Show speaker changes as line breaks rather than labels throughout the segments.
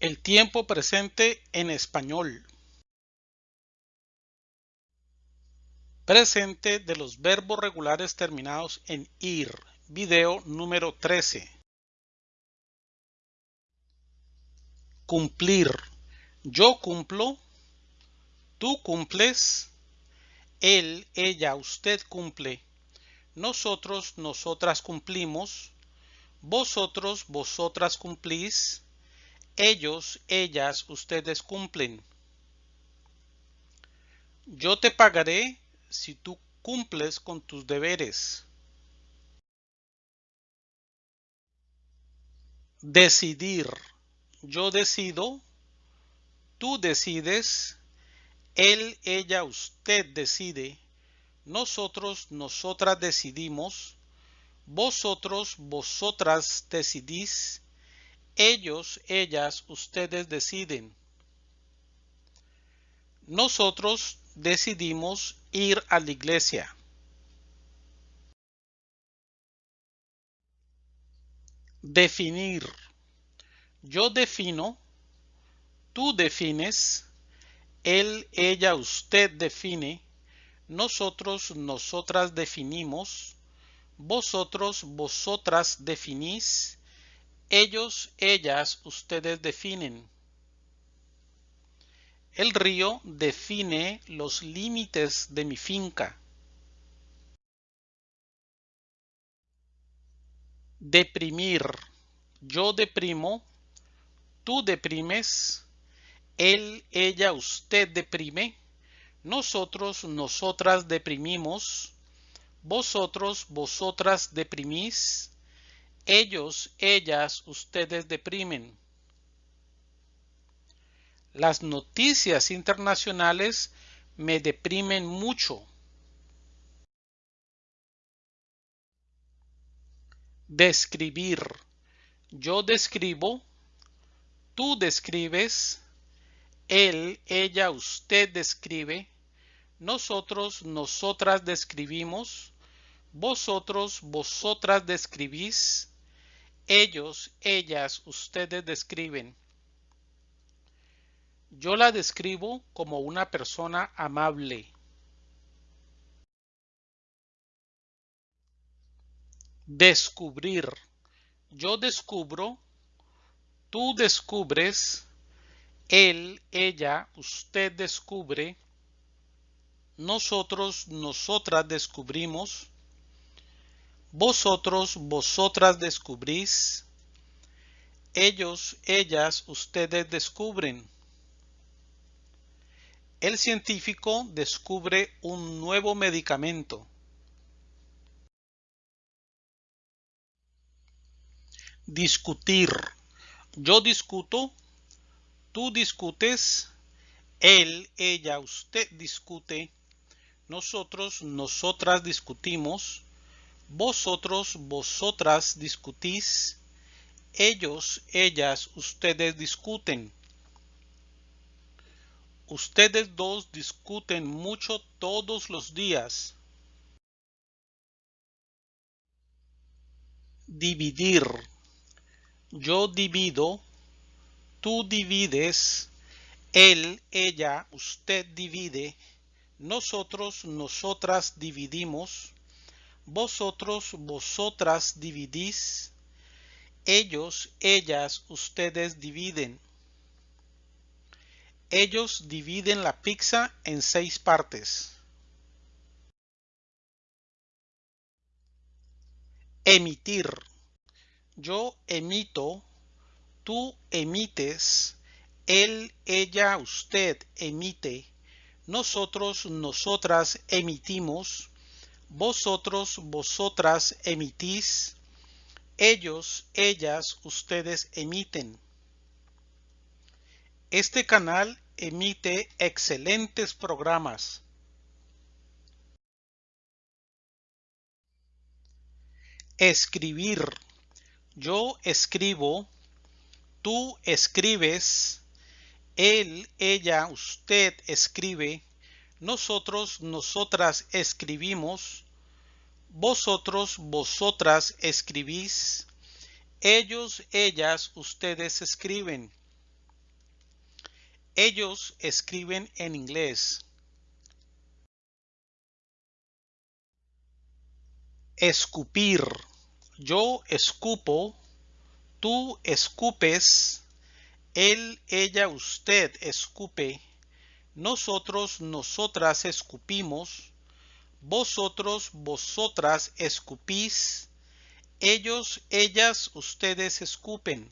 El tiempo presente en español. Presente de los verbos regulares terminados en ir. Video número 13. Cumplir. Yo cumplo. Tú cumples. Él, ella, usted cumple. Nosotros, nosotras cumplimos. Vosotros, vosotras cumplís ellos, ellas, ustedes cumplen. Yo te pagaré si tú cumples con tus deberes. Decidir. Yo decido. Tú decides. Él, ella, usted decide. Nosotros, nosotras decidimos. Vosotros, vosotras decidís ellos, ellas, ustedes deciden. Nosotros decidimos ir a la iglesia. Definir. Yo defino. Tú defines. Él, ella, usted define. Nosotros, nosotras definimos. Vosotros, vosotras definís ellos, ellas, ustedes definen. El río define los límites de mi finca. Deprimir. Yo deprimo. Tú deprimes. Él, ella, usted deprime. Nosotros, nosotras deprimimos. Vosotros, vosotras deprimís ellos, ellas, ustedes deprimen. Las noticias internacionales me deprimen mucho. Describir. Yo describo. Tú describes. Él, ella, usted describe. Nosotros, nosotras describimos. Vosotros, vosotras describís ellos, ellas, ustedes describen. Yo la describo como una persona amable. Descubrir. Yo descubro. Tú descubres. Él, ella, usted descubre. Nosotros, nosotras descubrimos vosotros, vosotras descubrís. Ellos, ellas, ustedes descubren. El científico descubre un nuevo medicamento. Discutir. Yo discuto. Tú discutes. Él, ella, usted discute. Nosotros, nosotras discutimos vosotros, vosotras discutís. Ellos, ellas, ustedes discuten. Ustedes dos discuten mucho todos los días. Dividir. Yo divido. Tú divides. Él, ella, usted divide. Nosotros, nosotras dividimos vosotros, vosotras dividís, ellos, ellas, ustedes dividen. Ellos dividen la pizza en seis partes. Emitir. Yo emito, tú emites, él, ella, usted emite, nosotros, nosotras emitimos, vosotros, vosotras emitís, ellos, ellas, ustedes emiten. Este canal emite excelentes programas. Escribir. Yo escribo, tú escribes, él, ella, usted escribe, nosotros, nosotras escribimos, vosotros, vosotras escribís, ellos, ellas, ustedes escriben. Ellos escriben en inglés. Escupir. Yo escupo. Tú escupes. Él, ella, usted escupe. Nosotros, nosotras escupimos. Vosotros, vosotras escupís. Ellos, ellas, ustedes escupen.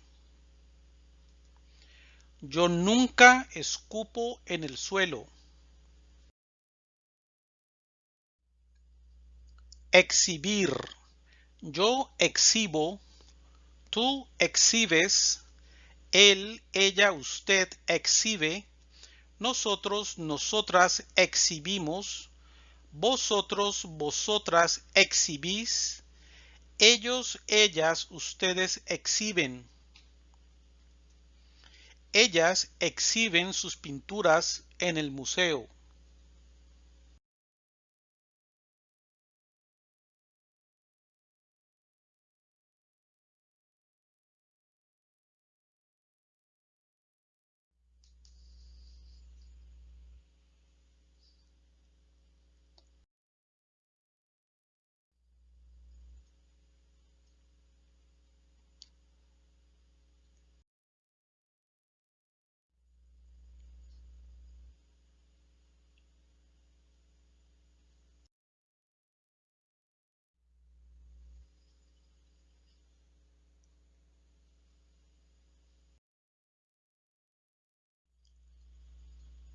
Yo nunca escupo en el suelo. Exhibir. Yo exhibo. Tú exhibes. Él, ella, usted exhibe. Nosotros, nosotras exhibimos. Vosotros, vosotras exhibís. Ellos, ellas, ustedes exhiben. Ellas exhiben sus pinturas en el museo.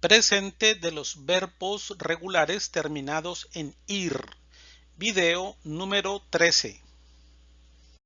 Presente de los verbos regulares terminados en ir. Video número 13.